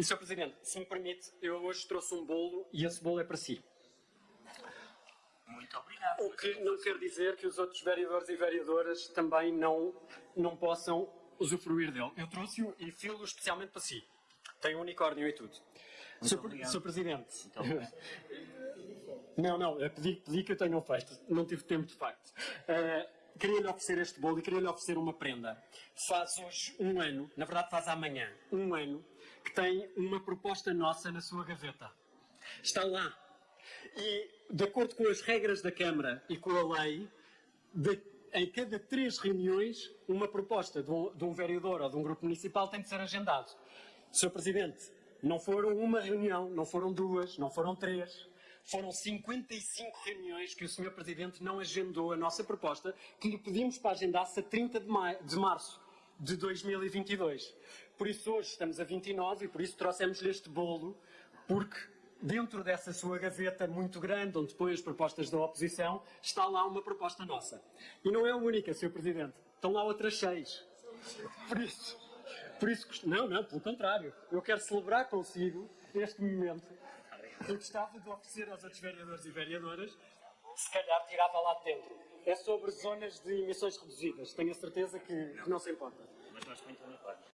E, Sr. Presidente, se me permite, eu hoje trouxe um bolo e esse bolo é para si. Muito obrigado. O que não quer dizer que os outros vereadores e vereadoras também não, não possam usufruir dele. Eu trouxe-o e filo especialmente para si. Tem um unicórnio e tudo. Sr. Presidente. Obrigado. Não, não, pedi, pedi que eu tenha feito. Não tive tempo, de facto. Eh, queria-lhe oferecer este bolo e queria-lhe oferecer uma prenda. Faz hoje um ano, na verdade faz amanhã, um ano, que tem uma proposta nossa na sua gaveta. Está lá. E, de acordo com as regras da Câmara e com a lei, de- em cada três reuniões, uma proposta de um, de um vereador ou de um grupo municipal tem de ser agendado. Sr. Presidente, não foram uma reunião, não foram duas, não foram três. Foram 55 reuniões que o Sr. Presidente não agendou a nossa proposta, que lhe pedimos para agendar-se a 30 de, de março de 2022. Por isso hoje estamos a 29 e por isso trouxemos-lhe este bolo, porque dentro dessa sua gaveta muito grande, onde põe as propostas da oposição, está lá uma proposta nossa. E não é a única, Sr. Presidente. Estão lá outras seis. Por isso, por isso, não, não, pelo contrário. Eu quero celebrar consigo este momento. Eu gostava de oferecer aos outros vereadores e vereadoras, se calhar tirava lá de dentro. É sobre zonas de emissões reduzidas. Tenho a certeza que, que não se importa. Mas gosto muito unicórnio.